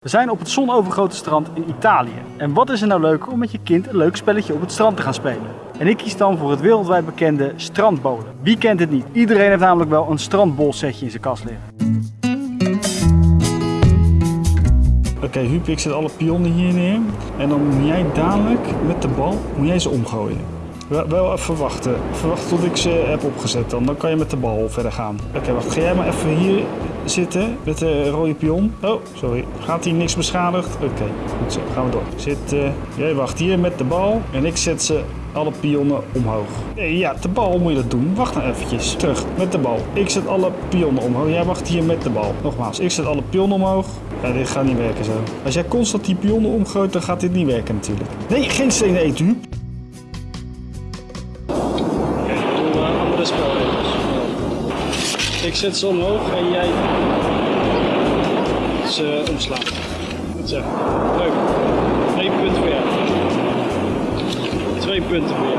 We zijn op het zonovergoten strand in Italië. En wat is er nou leuker om met je kind een leuk spelletje op het strand te gaan spelen? En ik kies dan voor het wereldwijd bekende strandbolen. Wie kent het niet? Iedereen heeft namelijk wel een strandbolsetje in zijn kast liggen. Oké, Huub, ik zet alle pionnen hier neer. En dan moet jij dadelijk met de bal moet jij ze omgooien. Wel, even wachten. Wachten tot ik ze heb opgezet. Dan, dan kan je met de bal verder gaan. Oké, wacht. Ga jij maar even hier zitten met de rode pion. Oh, sorry. Gaat hier niks beschadigd? Oké, goed zo. Gaan we door. Zit, eh, jij wacht hier met de bal. En ik zet ze alle pionnen omhoog. Nee, ja, de bal moet je dat doen. Wacht nou eventjes. Terug, met de bal. Ik zet alle pionnen omhoog. Jij wacht hier met de bal. Nogmaals, ik zet alle pionnen omhoog. Ja, dit gaat niet werken zo. Als jij constant die pionnen omgooit, dan gaat dit niet werken natuurlijk. Nee, geen stenen eten. Oké. Ik zet ze omhoog en jij ze omslaan. Goed zo. Leuk. Twee punten voor jou. Twee punten voor jou.